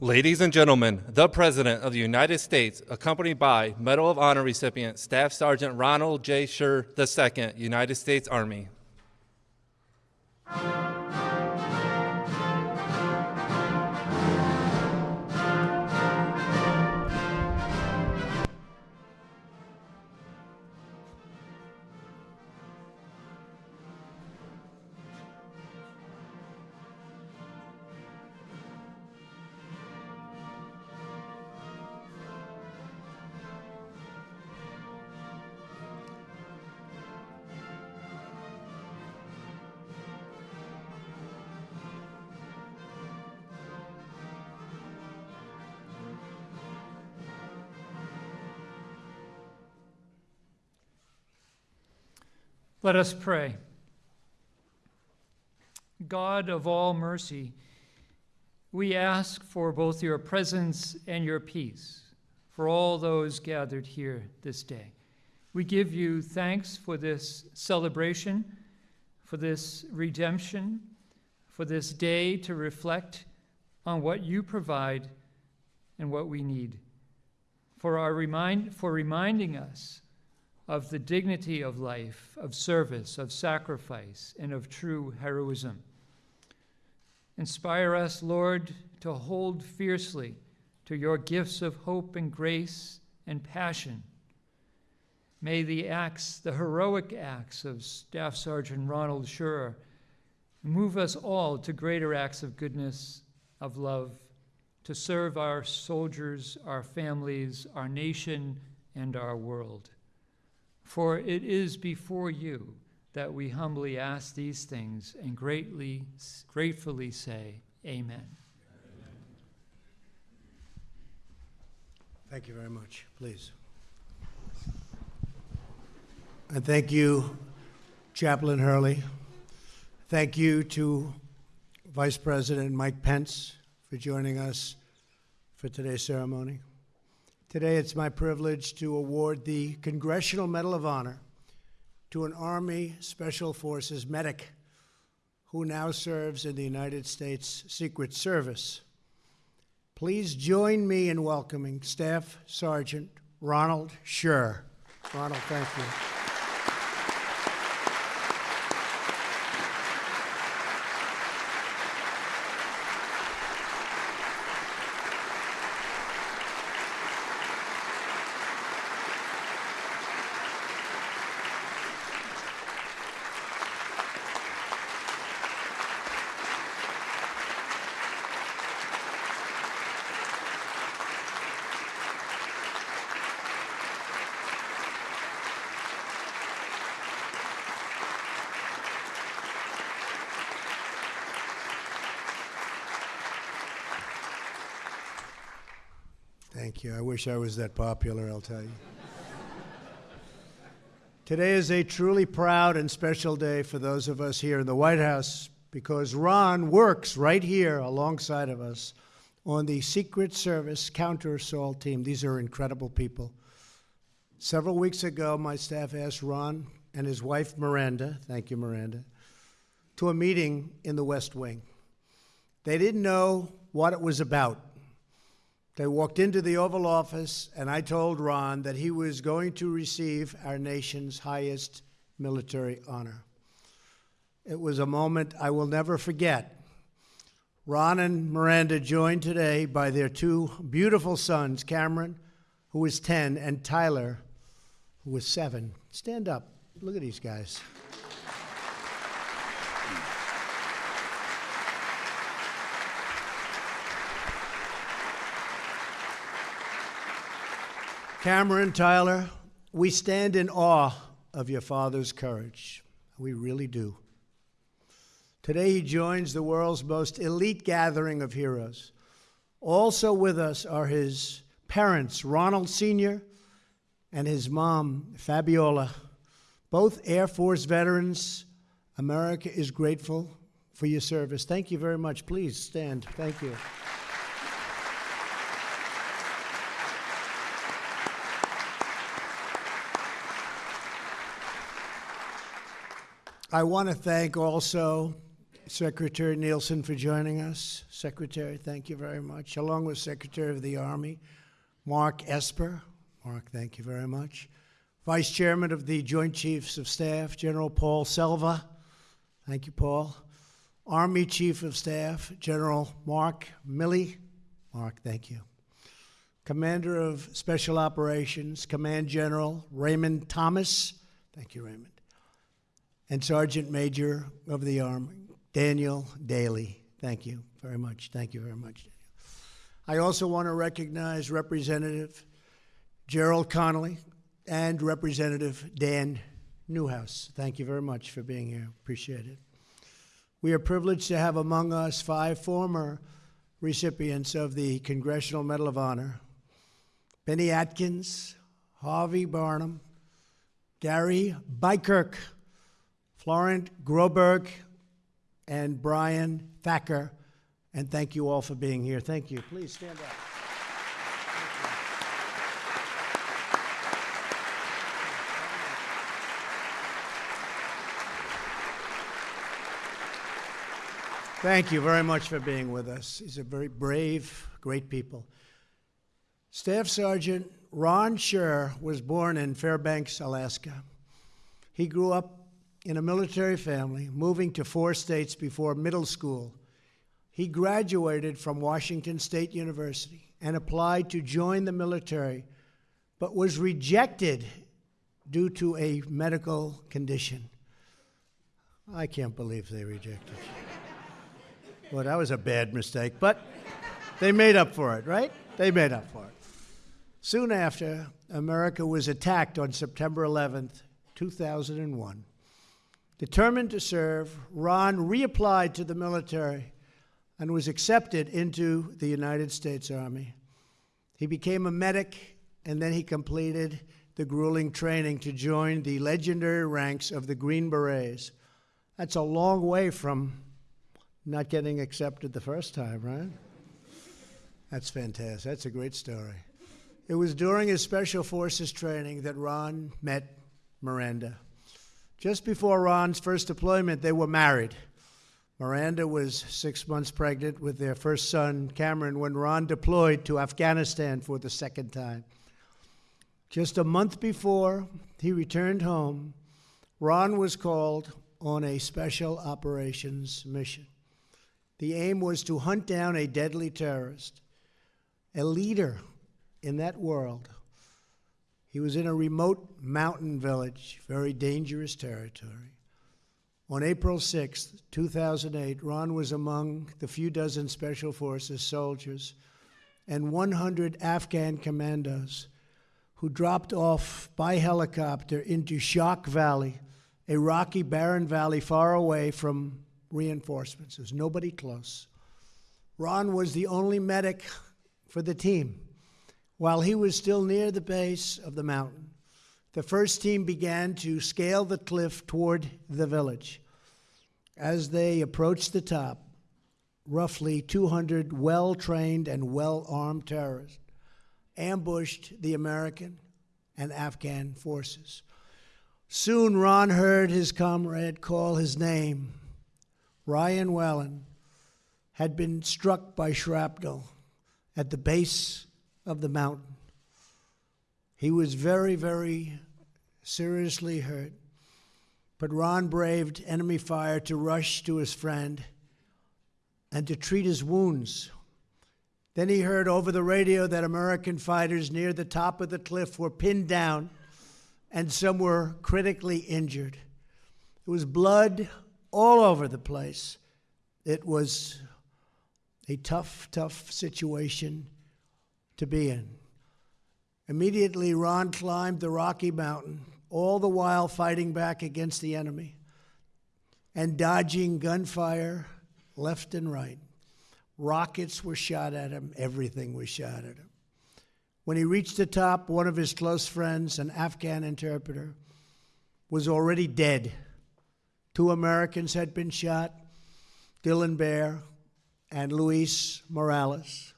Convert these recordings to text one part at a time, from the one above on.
Ladies and gentlemen, the President of the United States, accompanied by Medal of Honor recipient Staff Sergeant Ronald J. Shurer II, United States Army. Let us pray. God of all mercy, we ask for both your presence and your peace for all those gathered here this day. We give you thanks for this celebration, for this redemption, for this day to reflect on what you provide and what we need, for, our remind, for reminding us of the dignity of life, of service, of sacrifice, and of true heroism. Inspire us, Lord, to hold fiercely to your gifts of hope and grace and passion. May the acts, the heroic acts of Staff Sergeant Ronald Shurer, move us all to greater acts of goodness, of love, to serve our soldiers, our families, our nation, and our world. For it is before you that we humbly ask these things and greatly, gratefully say, Amen. Thank you very much. Please. And thank you, Chaplain Hurley. Thank you to Vice President Mike Pence for joining us for today's ceremony. Today, it's my privilege to award the Congressional Medal of Honor to an Army Special Forces medic who now serves in the United States Secret Service. Please join me in welcoming Staff Sergeant Ronald Shurer. Ronald, thank you. Thank you. I wish I was that popular, I'll tell you. Today is a truly proud and special day for those of us here in the White House because Ron works right here alongside of us on the Secret Service counter assault team. These are incredible people. Several weeks ago, my staff asked Ron and his wife, Miranda, thank you, Miranda, to a meeting in the West Wing. They didn't know what it was about. They walked into the Oval Office, and I told Ron that he was going to receive our nation's highest military honor. It was a moment I will never forget. Ron and Miranda joined today by their two beautiful sons, Cameron, who is 10, and Tyler, who is 7. Stand up. Look at these guys. Cameron, Tyler, we stand in awe of your father's courage. We really do. Today, he joins the world's most elite gathering of heroes. Also with us are his parents, Ronald Sr. and his mom, Fabiola, both Air Force veterans. America is grateful for your service. Thank you very much. Please stand. Thank you. I want to thank also Secretary Nielsen for joining us. Secretary, thank you very much. Along with Secretary of the Army, Mark Esper. Mark, thank you very much. Vice Chairman of the Joint Chiefs of Staff, General Paul Selva. Thank you, Paul. Army Chief of Staff, General Mark Milley. Mark, thank you. Commander of Special Operations, Command General Raymond Thomas. Thank you, Raymond. And Sergeant Major of the Army, Daniel Dailey. Thank you very much. Thank you very much. I also want to recognize Representative Gerald Connolly and Representative Dan Newhouse. Thank you very much for being here. Appreciate it. We are privileged to have among us five former recipients of the Congressional Medal of Honor Bennie Adkins, Harvey Barnum, Gary Beikirch, Florent Groberg, and Brian Thacker. And thank you all for being here. Thank you. Please stand up. Thank you very much for being with us. These are very brave, great people. Staff Sergeant Ron Shurer was born in Fairbanks, Alaska. He grew up in a military family, moving to four states before middle school. He graduated from Washington State University and applied to join the military, but was rejected due to a medical condition. I can't believe they rejected. Well, that was a bad mistake, but they made up for it, right? They made up for it. Soon after, America was attacked on September 11th, 2001. Determined to serve, Ron reapplied to the military and was accepted into the United States Army. He became a medic and then he completed the grueling training to join the legendary ranks of the Green Berets. That's a long way from not getting accepted the first time, right? That's fantastic. That's a great story. It was during his Special Forces training that Ron met Miranda. Just before Ron's first deployment, they were married. Miranda was six months pregnant with their first son, Cameron, when Ron deployed to Afghanistan for the second time. Just a month before he returned home, Ron was called on a special operations mission. The aim was to hunt down a deadly terrorist, a leader in that world. He was in a remote mountain village, very dangerous territory. On April 6, 2008, Ron was among the few dozen Special Forces soldiers and 100 Afghan commandos who dropped off by helicopter into Shok Valley, a rocky, barren valley far away from reinforcements. There's nobody close. Ron was the only medic for the team. While he was still near the base of the mountain, the first team began to scale the cliff toward the village. As they approached the top, roughly 200 well trained and well armed terrorists ambushed the American and Afghan forces. Soon Ron heard his comrade call his name Ryan Whalen, had been struck by shrapnel at the base of the mountain. He was very, very seriously hurt, but Ron braved enemy fire to rush to his friend and to treat his wounds. Then he heard over the radio that American fighters near the top of the cliff were pinned down and some were critically injured. It was blood all over the place. It was a tough, tough situation to be in. Immediately, Ron climbed the Rocky Mountain, all the while fighting back against the enemy and dodging gunfire left and right. Rockets were shot at him, everything was shot at him. When he reached the top, one of his close friends, an Afghan interpreter, was already dead. Two Americans had been shot Dillon Behr and Luis Morales.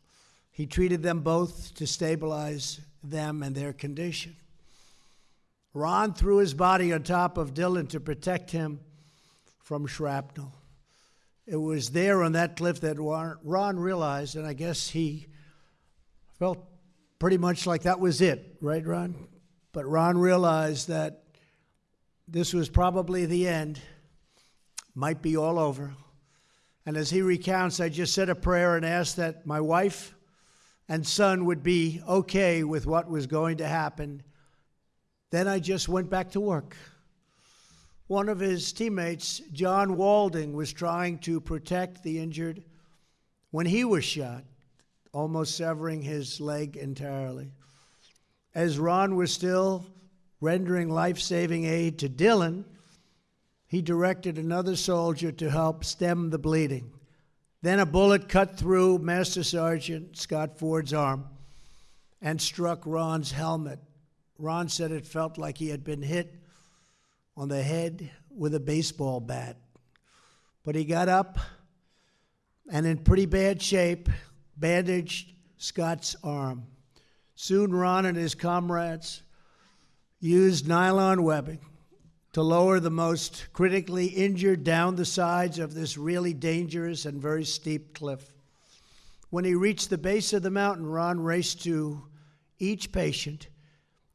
He treated them both to stabilize them and their condition. Ron threw his body on top of Dillon to protect him from shrapnel. It was there on that cliff that Ron realized, and I guess he felt pretty much like that was it, right, Ron? But Ron realized that this was probably the end, might be all over. And as he recounts, I just said a prayer and asked that my wife and son would be okay with what was going to happen. Then I just went back to work. One of his teammates, John Walding, was trying to protect the injured when he was shot, almost severing his leg entirely. As Ron was still rendering life saving aid to Dillon, he directed another soldier to help stem the bleeding. Then a bullet cut through Master Sergeant Scott Ford's arm and struck Ron's helmet. Ron said it felt like he had been hit on the head with a baseball bat. But he got up and, in pretty bad shape, bandaged Scott's arm. Soon, Ron and his comrades used nylon webbing to lower the most critically injured down the sides of this really dangerous and very steep cliff. When he reached the base of the mountain, Ron raced to each patient,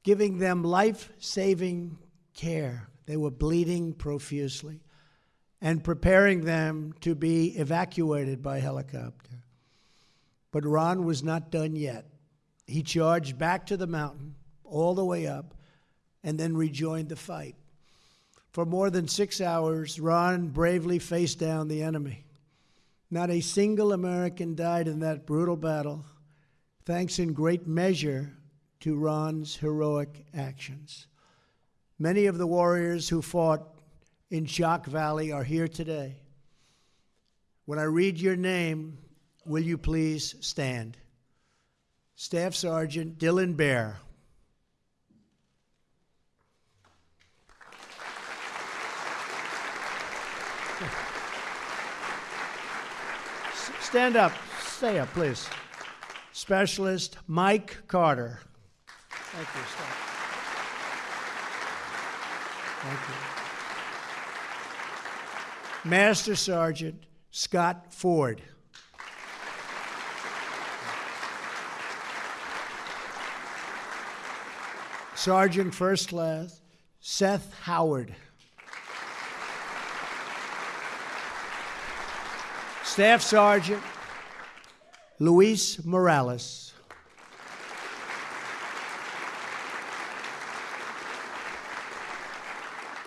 giving them life saving care. They were bleeding profusely and preparing them to be evacuated by helicopter. But Ron was not done yet. He charged back to the mountain, all the way up, and then rejoined the fight. For more than six hours, Ron bravely faced down the enemy. Not a single American died in that brutal battle, thanks in great measure to Ron's heroic actions. Many of the warriors who fought in Shok Valley are here today. When I read your name, will you please stand? Staff Sergeant Dillon Behr. Stand up. Stay up, please. Specialist Mike Carter. Thank you. Stop. Thank you. Master Sergeant Scott Ford. Sergeant First Class Seth Howard. Staff Sergeant Luis Morales.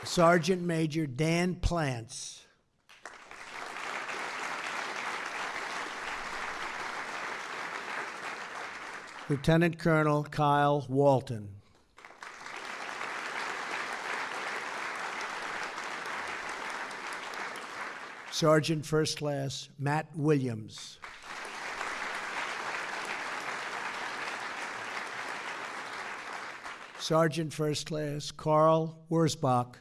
Sergeant Major Dan Plants. Lieutenant Colonel Kyle Walton. Sergeant First Class Matt Williams. Sergeant First Class Carl Wurzbach.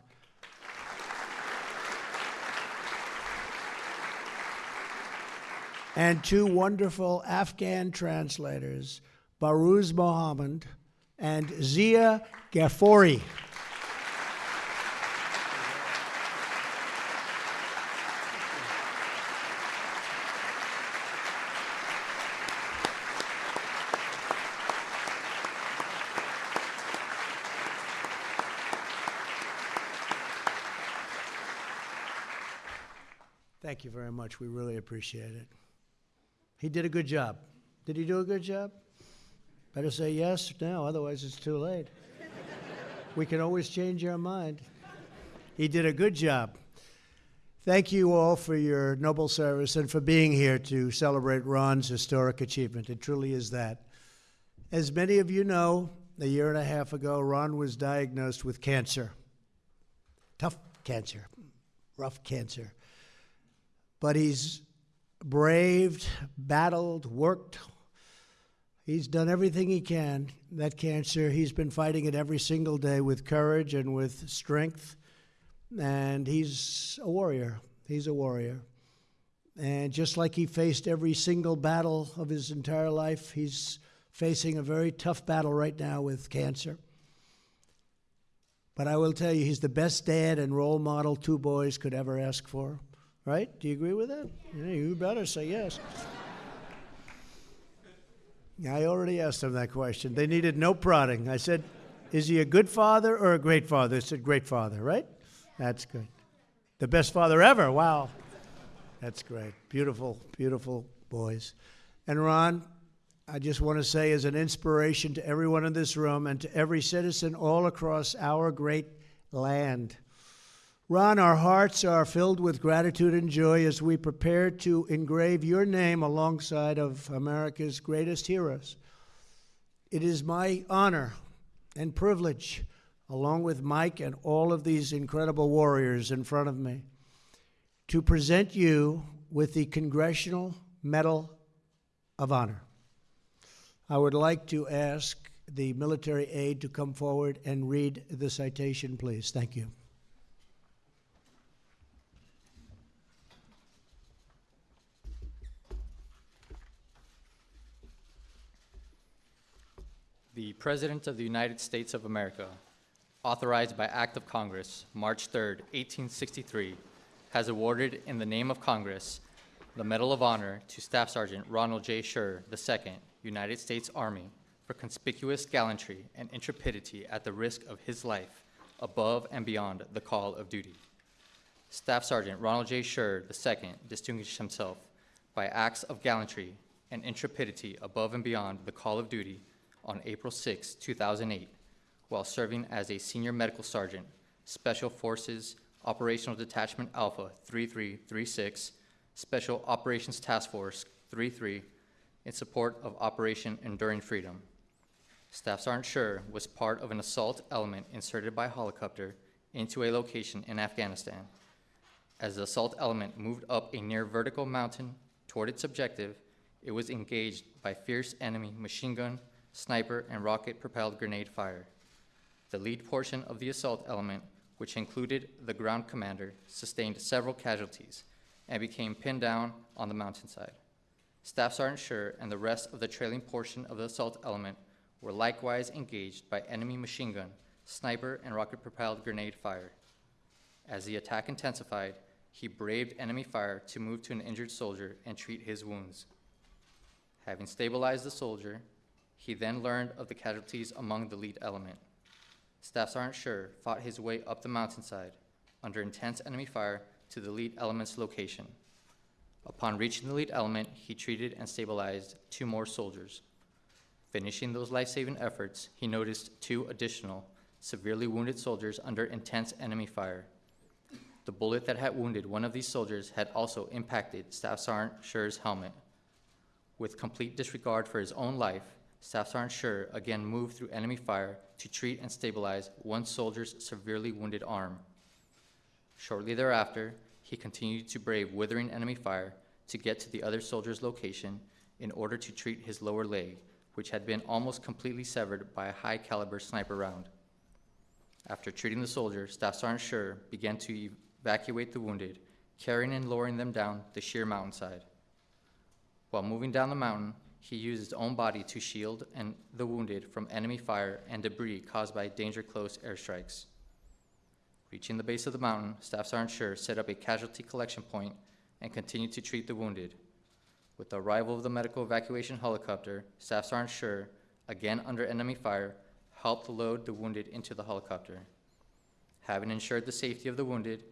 And two wonderful Afghan translators, Baruz Mohammed and Zia Ghaffori. Thank you very much. We really appreciate it. He did a good job. Did he do a good job? Better say yes now, otherwise it's too late. we can always change our mind. He did a good job. Thank you all for your noble service and for being here to celebrate Ron's historic achievement. It truly is that. As many of you know, a year and a half ago, Ron was diagnosed with cancer. Tough cancer, rough cancer. But he's braved, battled, worked. He's done everything he can. That cancer, he's been fighting it every single day with courage and with strength. And he's a warrior. He's a warrior. And just like he faced every single battle of his entire life, he's facing a very tough battle right now with cancer. But I will tell you, he's the best dad and role model two boys could ever ask for. Right? Do you agree with that? Yeah, you better say yes. I already asked them that question. They needed no prodding. I said, Is he a good father or a great father? They said, Great father, right? That's good. The best father ever. Wow. That's great. Beautiful, beautiful boys. And Ron, I just want to say, as an inspiration to everyone in this room and to every citizen all across our great land, Ron, our hearts are filled with gratitude and joy as we prepare to engrave your name alongside of America's greatest heroes. It is my honor and privilege, along with Mike and all of these incredible warriors in front of me, to present you with the Congressional Medal of Honor. I would like to ask the military aide to come forward and read the citation, please. Thank you. The President of the United States of America, authorized by Act of Congress, March 3, 1863, has awarded in the name of Congress the Medal of Honor to Staff Sergeant Ronald J. Shurer II, United States Army, for conspicuous gallantry and intrepidity at the risk of his life above and beyond the call of duty. Staff Sergeant Ronald J. Shurer II distinguished himself by acts of gallantry and intrepidity above and beyond the call of duty on April 6, 2008, while serving as a senior medical sergeant, Special Forces Operational Detachment Alpha 3336, Special Operations Task Force 33, in support of Operation Enduring Freedom. Staff Sergeant Shurer was part of an assault element inserted by helicopter into a location in Afghanistan. As the assault element moved up a near vertical mountain toward its objective, it was engaged by fierce enemy machine gun, sniper, and rocket propelled grenade fire. The lead portion of the assault element, which included the ground commander, sustained several casualties and became pinned down on the mountainside. Staff Sergeant Shurer and the rest of the trailing portion of the assault element were likewise engaged by enemy machine gun, sniper, and rocket propelled grenade fire. As the attack intensified, he braved enemy fire to move to an injured soldier and treat his wounds. Having stabilized the soldier, he then learned of the casualties among the lead element. Staff Sergeant Shurer fought his way up the mountainside under intense enemy fire to the lead element's location. Upon reaching the lead element, he treated and stabilized two more soldiers. Finishing those life saving efforts, he noticed two additional severely wounded soldiers under intense enemy fire. The bullet that had wounded one of these soldiers had also impacted Staff Sergeant Shurer's helmet. With complete disregard for his own life, Staff Sergeant Shurer again moved through enemy fire to treat and stabilize one soldier's severely wounded arm. Shortly thereafter, he continued to brave withering enemy fire to get to the other soldier's location in order to treat his lower leg, which had been almost completely severed by a high caliber sniper round. After treating the soldier, Staff Sergeant Shurer began to evacuate the wounded, carrying and lowering them down the sheer mountainside. While moving down the mountain, he used his own body to shield and the wounded from enemy fire and debris caused by danger close airstrikes. Reaching the base of the mountain, Staff Sergeant Shurer set up a casualty collection point and continued to treat the wounded. With the arrival of the medical evacuation helicopter, Staff Sergeant Shurer, again under enemy fire, helped load the wounded into the helicopter. Having ensured the safety of the wounded,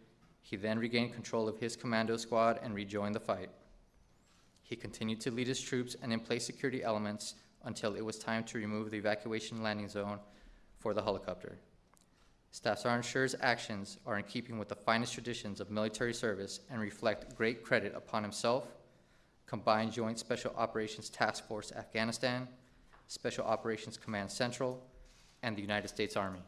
he then regained control of his commando squad and rejoined the fight. He continued to lead his troops and in place security elements until it was time to remove the evacuation landing zone for the helicopter. Staff Sergeant Shurer's actions are in keeping with the finest traditions of military service and reflect great credit upon himself, Combined Joint Special Operations Task Force Afghanistan, Special Operations Command Central, and the United States Army.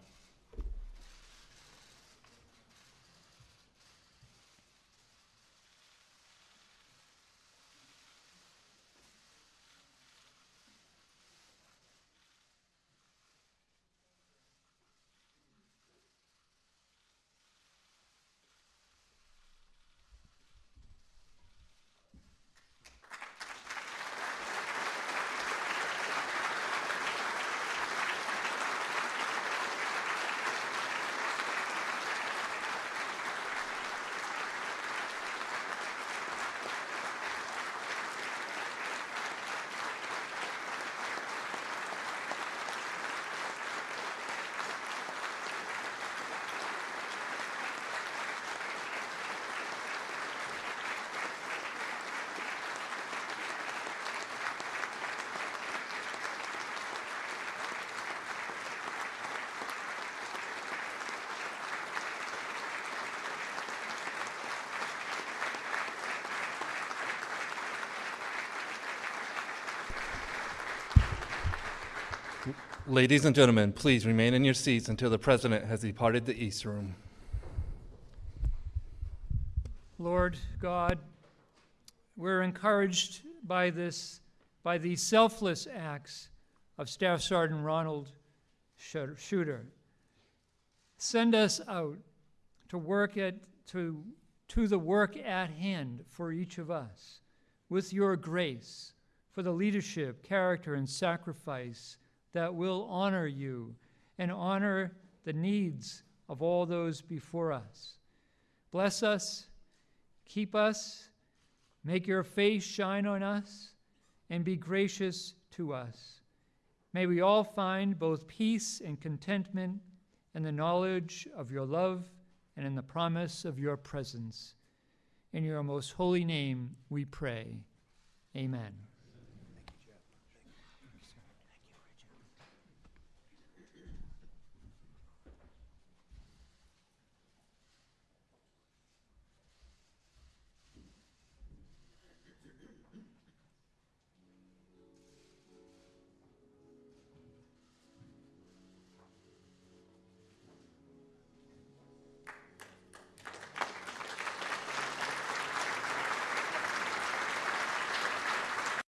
Ladies and gentlemen, please remain in your seats until the president has departed the East Room. Lord God, we're encouraged by this, by these selfless acts of Staff Sergeant Ronald Shurer. Send us out to work at to to the work at hand for each of us with your grace for the leadership, character, and sacrifice that will honor you and honor the needs of all those before us. Bless us, keep us, make your face shine on us, and be gracious to us. May we all find both peace and contentment in the knowledge of your love and in the promise of your presence. In your most holy name we pray. Amen.